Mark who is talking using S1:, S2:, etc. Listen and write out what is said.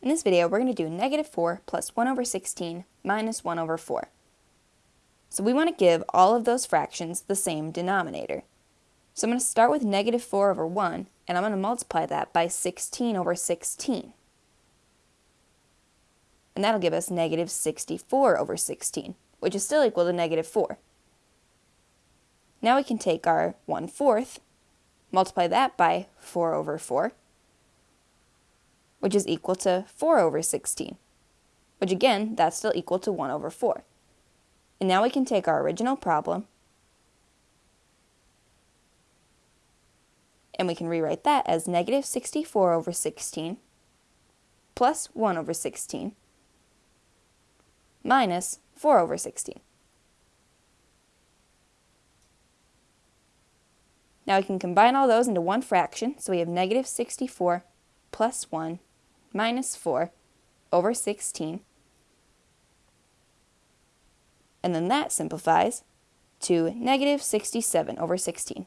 S1: In this video, we're going to do negative 4 plus 1 over 16 minus 1 over 4. So we want to give all of those fractions the same denominator. So I'm going to start with negative 4 over 1, and I'm going to multiply that by 16 over 16. And that'll give us negative 64 over 16, which is still equal to negative 4. Now we can take our 1 fourth, multiply that by 4 over 4, which is equal to 4 over 16, which again, that's still equal to 1 over 4. And now we can take our original problem and we can rewrite that as negative 64 over 16 plus 1 over 16 minus 4 over 16. Now we can combine all those into one fraction, so we have negative 64 plus 1 minus 4 over 16. And then that simplifies to negative 67 over 16.